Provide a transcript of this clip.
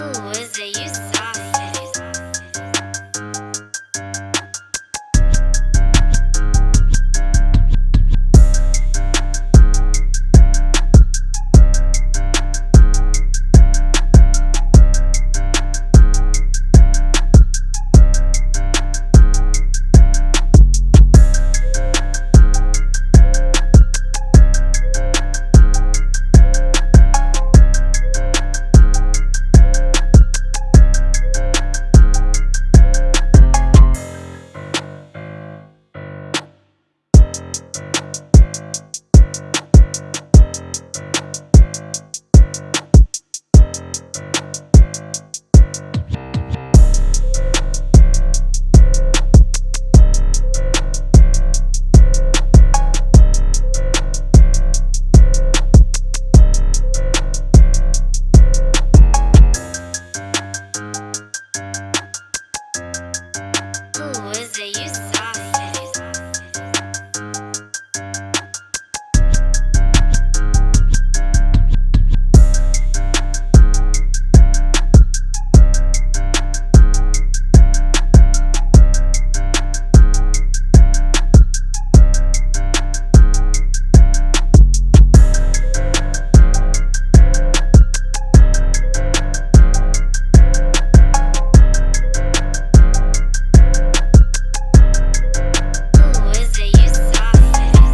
Who is it? You It? You